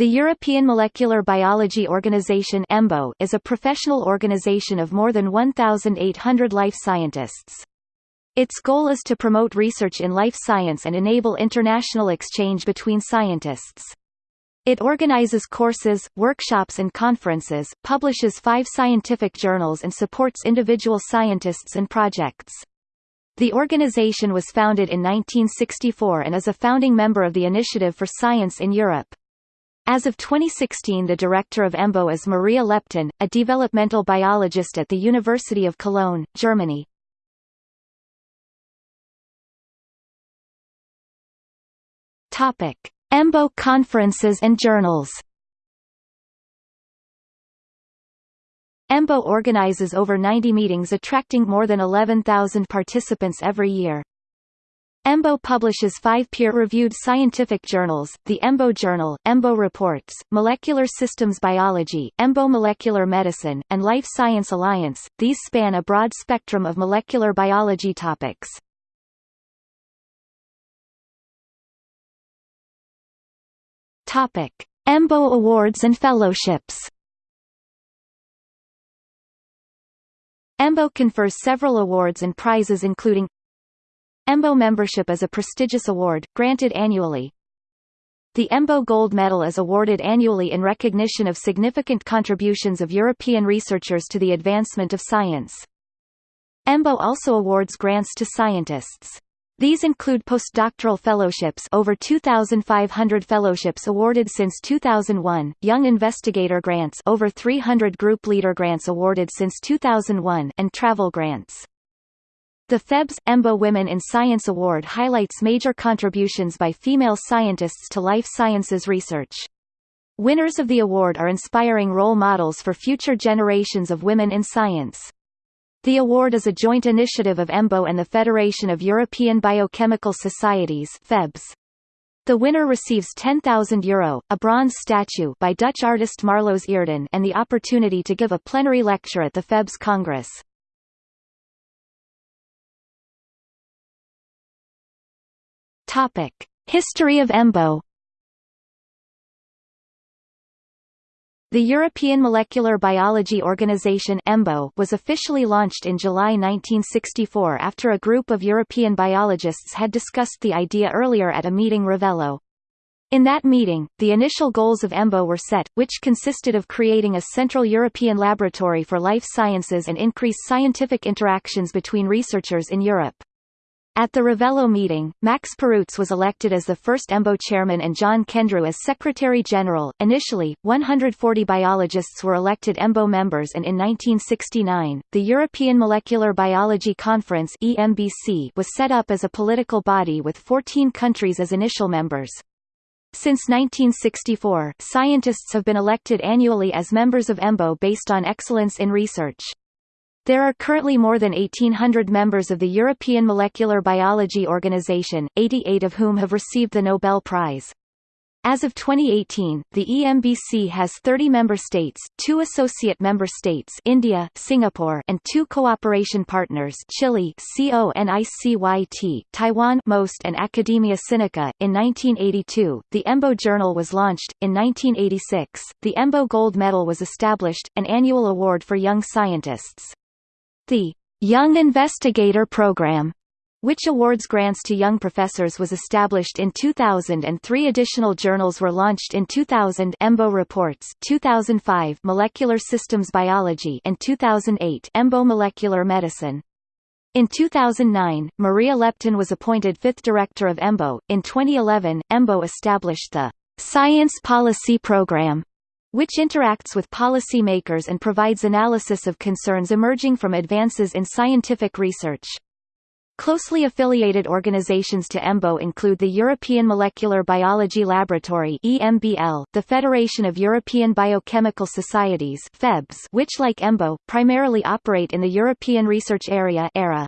The European Molecular Biology Organization EMBO is a professional organization of more than 1,800 life scientists. Its goal is to promote research in life science and enable international exchange between scientists. It organizes courses, workshops and conferences, publishes five scientific journals and supports individual scientists and projects. The organization was founded in 1964 and is a founding member of the Initiative for Science in Europe. As of 2016 the director of EMBO is Maria Leptin, a developmental biologist at the University of Cologne, Germany. EMBO conferences and journals. EMBO organizes over 90 meetings attracting more than 11,000 participants every year. EMBO publishes five peer-reviewed scientific journals, the EMBO Journal, EMBO Reports, Molecular Systems Biology, EMBO Molecular Medicine, and Life Science Alliance. These span a broad spectrum of molecular biology topics. Topic: EMBO Awards and Fellowships. EMBO confers several awards and prizes including EMBO membership is a prestigious award, granted annually. The EMBO Gold Medal is awarded annually in recognition of significant contributions of European researchers to the advancement of science. EMBO also awards grants to scientists. These include postdoctoral fellowships over 2,500 fellowships awarded since 2001, young investigator grants over 300 group leader grants awarded since 2001 and travel grants. The FEBS EMBO Women in Science Award highlights major contributions by female scientists to life sciences research. Winners of the award are inspiring role models for future generations of women in science. The award is a joint initiative of EMBO and the Federation of European Biochemical Societies FEBS. The winner receives €10,000, a bronze statue by Dutch artist Marloes Eerden and the opportunity to give a plenary lecture at the FEBS Congress. Topic: History of EMBO. The European Molecular Biology Organization EMBO was officially launched in July 1964 after a group of European biologists had discussed the idea earlier at a meeting Ravello. In that meeting, the initial goals of EMBO were set, which consisted of creating a Central European laboratory for life sciences and increase scientific interactions between researchers in Europe. At the Ravello meeting, Max Perutz was elected as the first EMBO chairman and John Kendrew as secretary general. Initially, 140 biologists were elected EMBO members and in 1969, the European Molecular Biology Conference (EMBC) was set up as a political body with 14 countries as initial members. Since 1964, scientists have been elected annually as members of EMBO based on excellence in research. There are currently more than 1,800 members of the European Molecular Biology Organization, 88 of whom have received the Nobel Prize. As of 2018, the EMBC has 30 member states, two associate member states India, Singapore and two cooperation partners Chile CONICYT, Taiwan MOST and Academia Sinica. In 1982, the EMBO Journal was launched. In 1986, the EMBO Gold Medal was established, an annual award for young scientists. The Young Investigator Program which awards grants to young professors was established in 2000 and three additional journals were launched in 2000 EMBO Reports 2005 Molecular Systems Biology and 2008 EMBO Molecular Medicine. In 2009, Maria Leptin was appointed fifth director of EMBO. In 2011, EMBO established the Science Policy Program which interacts with policymakers and provides analysis of concerns emerging from advances in scientific research. Closely affiliated organizations to EMBO include the European Molecular Biology Laboratory EMBL, the Federation of European Biochemical Societies FEBS, which like EMBO, primarily operate in the European Research Area ERA,